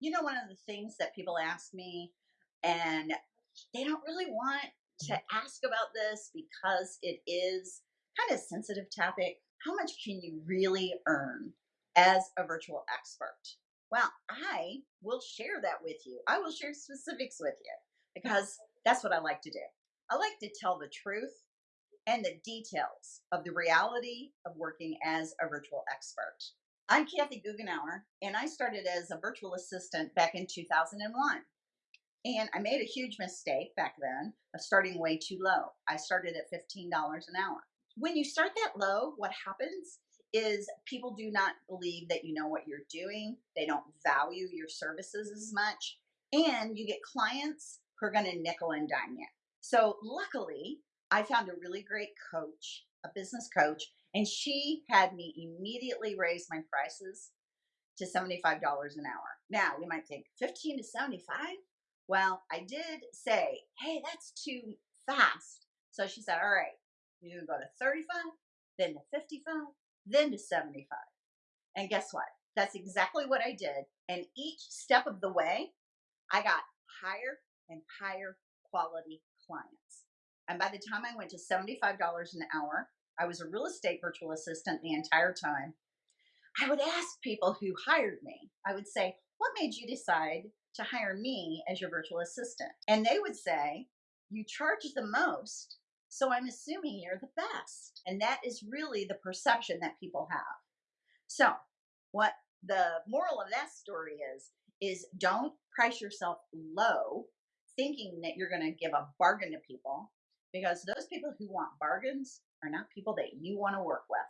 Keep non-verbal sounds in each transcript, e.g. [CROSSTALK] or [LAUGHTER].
You know, one of the things that people ask me, and they don't really want to mm-hmm. ask about this because it is kind of sensitive topic. How much can you really earn as a virtual expert? Well, I will share that with you. I will share specifics with you because that's what I like to do. I like to tell the truth and the details of the reality of working as a virtual expert. I'm Kathy Goughenour, and I started as a virtual assistant back in 2001. And I made a huge mistake back then of starting way too low. I started at $15 an hour. When you start that low, what happens is people do not believe that you know what you're doing. They don't value your services as much. And you get clients who are going to nickel and dime you. So, luckily, I found a really great coach, a business coach, and she had me immediately raise my prices to $75 an hour. Now, you might think 15 to 75? Well, I did say, hey, that's too fast. So she said, all right, going to go to 35, then to 55, then to 75. And guess what? That's exactly what I did. And each step of the way, I got higher and higher quality clients. And by the time I went to $75 an hour, I was a real estate virtual assistant the entire time. I would ask people who hired me, I would say, What made you decide to hire me as your virtual assistant? And they would say, You charge the most, so I'm assuming you're the best. And that is really the perception that people have. So, what the moral of that story is, is don't price yourself low thinking that you're going to give a bargain to people because those people who want bargains are not people that you want to work with.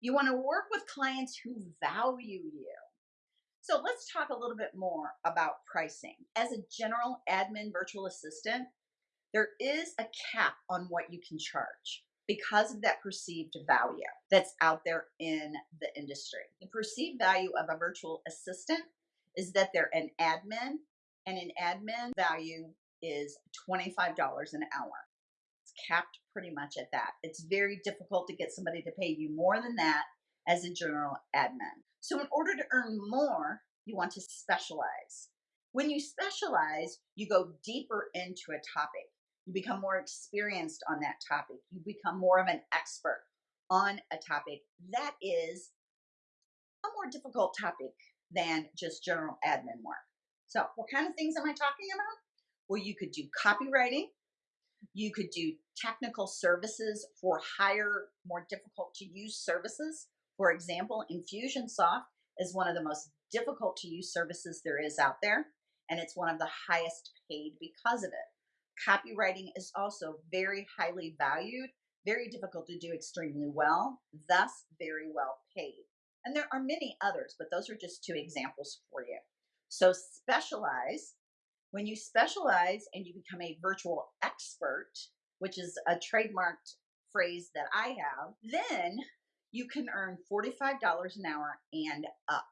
You want to work with clients who value you. So let's talk a little bit more about pricing. As a general admin virtual assistant, there is a cap on what you can charge because of that perceived value that's out there in the industry. The perceived value of a virtual assistant is that they're an admin, and an admin value is $25 an hour. Capped pretty much at that. It's very difficult to get somebody to pay you more than that as a general admin. So, in order to earn more, you want to specialize. When you specialize, you go deeper into a topic. You become more experienced on that topic. You become more of an expert on a topic that is a more difficult topic than just general admin work. So, what kind of things am I talking about? Well, you could do copywriting, you could do technical services for higher, more difficult to use services. For example, Infusionsoft is one of the most difficult to use services there is out there, and it's one of the highest paid because of it. Copywriting is also very highly valued, very difficult to do extremely well, thus very well paid. And there are many others, but those are just two examples for you. So specialize when you specialize and you become a virtual expert, which is a trademarked phrase that I have, then you can earn $45 an hour and up.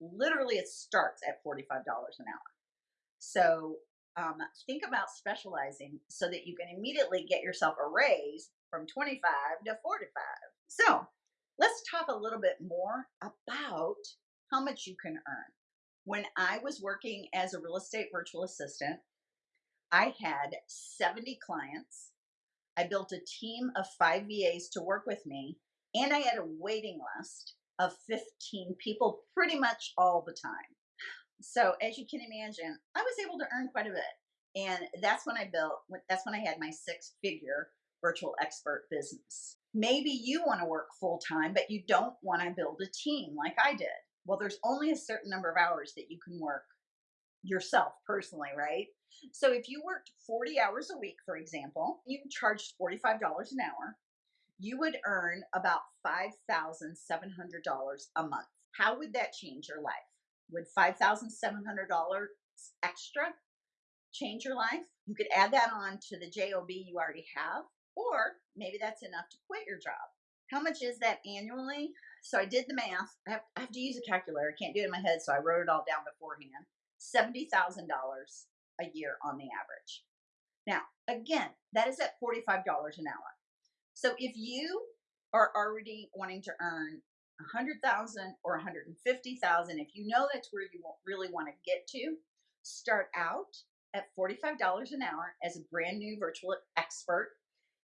Literally, it starts at $45 an hour. So um, think about specializing so that you can immediately get yourself a raise from 25 to 45. So let's talk a little bit more about how much you can earn. When I was working as a real estate virtual assistant, I had 70 clients. I built a team of five VAs to work with me, and I had a waiting list of 15 people pretty much all the time. So, as you can imagine, I was able to earn quite a bit. And that's when I built, that's when I had my six figure virtual expert business. Maybe you want to work full time, but you don't want to build a team like I did well, there's only a certain number of hours that you can work yourself personally, right? So if you worked 40 hours a week, for example, you charged $45 an hour, you would earn about $5,700 a month. How would that change your life? Would $5,700 extra change your life? You could add that on to the JOB you already have, or maybe that's enough to quit your job. How much is that annually? So I did the math. I have, I have to use a calculator. I can't do it in my head, so I wrote it all down beforehand. $70,000 a year on the average. Now, again, that is at $45 an hour. So if you are already wanting to earn a 100,000 or 150,000, if you know that's where you really want to get to, start out at $45 an hour as a brand new virtual expert.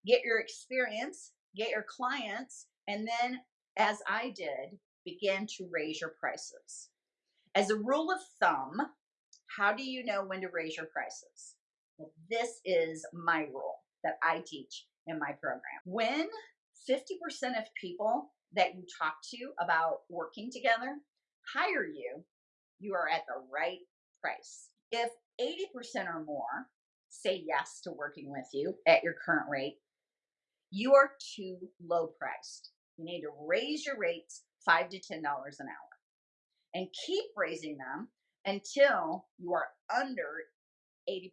Get your experience, get your clients, and then, as I did, begin to raise your prices. As a rule of thumb, how do you know when to raise your prices? Well, this is my rule that I teach in my program. When 50% of people that you talk to about working together hire you, you are at the right price. If 80% or more say yes to working with you at your current rate, you are too low priced. You need to raise your rates five to ten dollars an hour and keep raising them until you are under 80%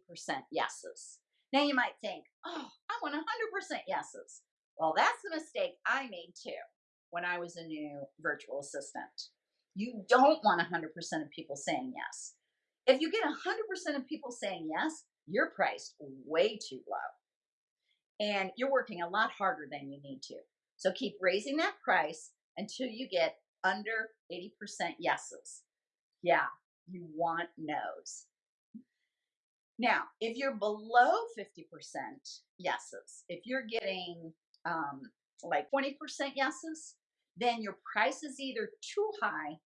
yeses. Now you might think, oh, I want 100% yeses. Well, that's the mistake I made too when I was a new virtual assistant. You don't want 100% of people saying yes. If you get 100% of people saying yes, you're priced way too low. And you're working a lot harder than you need to. So keep raising that price until you get under 80% yeses. Yeah, you want no's. Now, if you're below 50% yeses, if you're getting um, like 20% yeses, then your price is either too high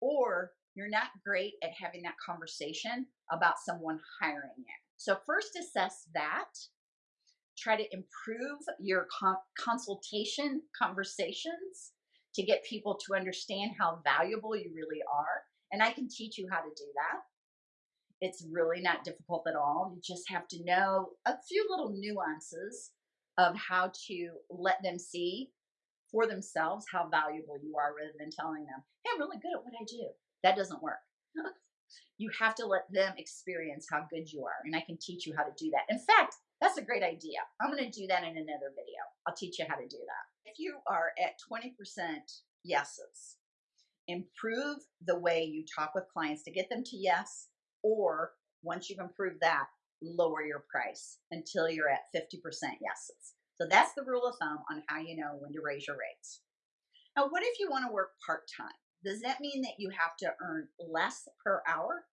or you're not great at having that conversation about someone hiring you. So, first assess that. Try to improve your consultation conversations to get people to understand how valuable you really are. And I can teach you how to do that. It's really not difficult at all. You just have to know a few little nuances of how to let them see for themselves how valuable you are rather than telling them, hey, I'm really good at what I do. That doesn't work. [LAUGHS] you have to let them experience how good you are. And I can teach you how to do that. In fact, that's a great idea. I'm going to do that in another video. I'll teach you how to do that. If you are at 20% yeses, improve the way you talk with clients to get them to yes, or once you've improved that, lower your price until you're at 50% yeses. So that's the rule of thumb on how you know when to raise your rates. Now, what if you want to work part time? Does that mean that you have to earn less per hour?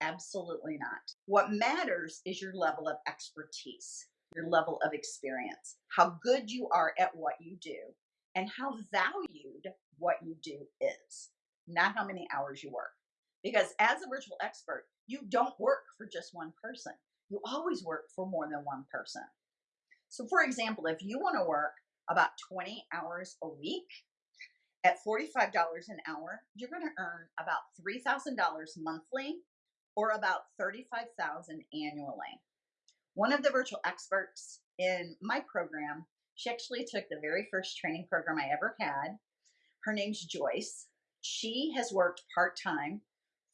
Absolutely not. What matters is your level of expertise, your level of experience, how good you are at what you do, and how valued what you do is, not how many hours you work. Because as a virtual expert, you don't work for just one person. You always work for more than one person. So, for example, if you want to work about 20 hours a week at $45 an hour, you're going to earn about $3,000 monthly or about 35,000 annually. One of the virtual experts in my program, she actually took the very first training program I ever had. Her name's Joyce. She has worked part-time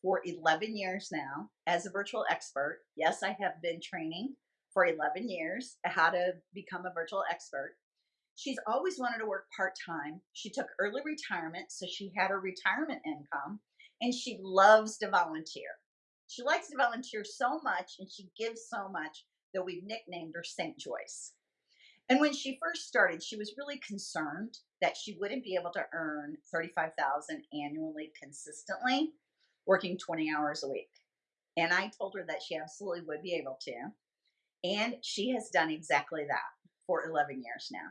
for 11 years now as a virtual expert. Yes, I have been training for 11 years how to become a virtual expert. She's always wanted to work part time. She took early retirement, so she had her retirement income, and she loves to volunteer. She likes to volunteer so much and she gives so much that we've nicknamed her St. Joyce. And when she first started, she was really concerned that she wouldn't be able to earn 35,000 annually consistently working 20 hours a week. And I told her that she absolutely would be able to. And she has done exactly that for 11 years now.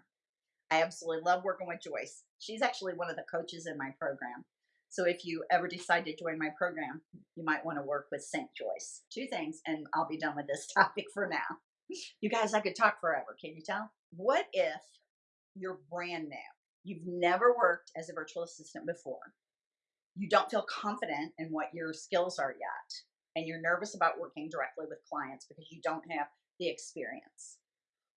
I absolutely love working with Joyce. She's actually one of the coaches in my program. So if you ever decide to join my program, you might want to work with St. Joyce. Two things, and I'll be done with this [LAUGHS] topic for now. You guys, I could talk forever. Can you tell? What if you're brand new? You've never worked as a virtual assistant before. You don't feel confident in what your skills are yet, and you're nervous about working directly with clients because you don't have the experience.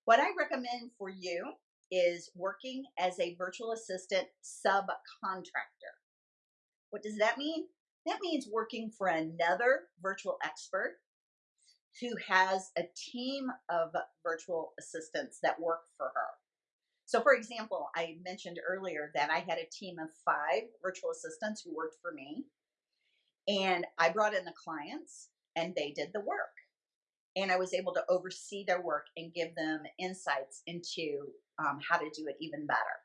What I recommend for you is working as a virtual assistant subcontractor. What does that mean? That means working for another virtual expert who has a team of virtual assistants that work for her. So, for example, I mentioned earlier that I had a team of five virtual assistants who worked for me, and I brought in the clients and they did the work and I was able to oversee their work and give them insights into um, how to do it even better.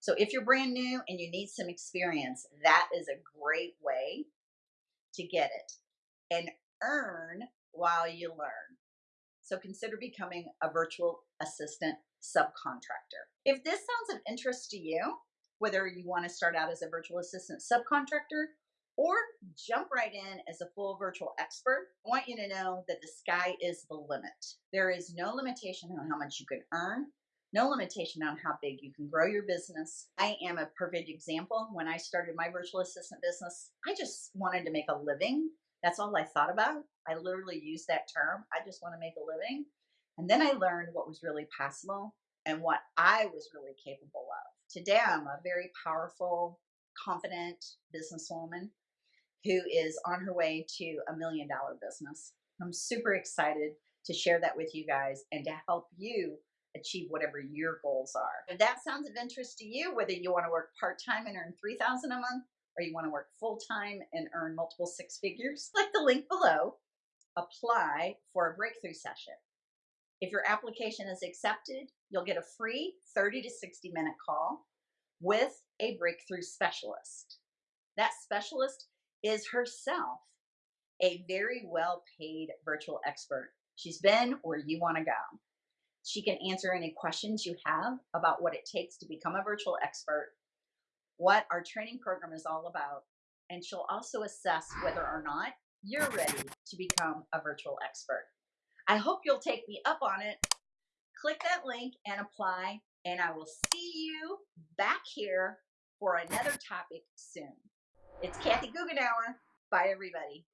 So if you're brand new and you need some experience, that is a great way to get it and earn while you learn. So consider becoming a virtual assistant subcontractor. If this sounds of interest to you, whether you want to start out as a virtual assistant subcontractor or jump right in as a full virtual expert, I want you to know that the sky is the limit. There is no limitation on how much you can earn, no limitation on how big you can grow your business. I am a perfect example. When I started my virtual assistant business, I just wanted to make a living. That's all I thought about. I literally used that term. I just want to make a living. And then I learned what was really possible and what I was really capable of. Today, I'm a very powerful, confident businesswoman who is on her way to a million dollar business. I'm super excited to share that with you guys and to help you achieve whatever your goals are. If that sounds of interest to you, whether you want to work part-time and earn 3000 a month or you want to work full-time and earn multiple six figures, click the link below, apply for a breakthrough session. If your application is accepted, you'll get a free 30 to 60 minute call with a breakthrough specialist. That specialist is herself a very well paid virtual expert. She's been where you want to go. She can answer any questions you have about what it takes to become a virtual expert, what our training program is all about, and she'll also assess whether or not you're ready to become a virtual expert. I hope you'll take me up on it. Click that link and apply, and I will see you back here for another topic soon. It's Kathy Goughenour. Bye, everybody.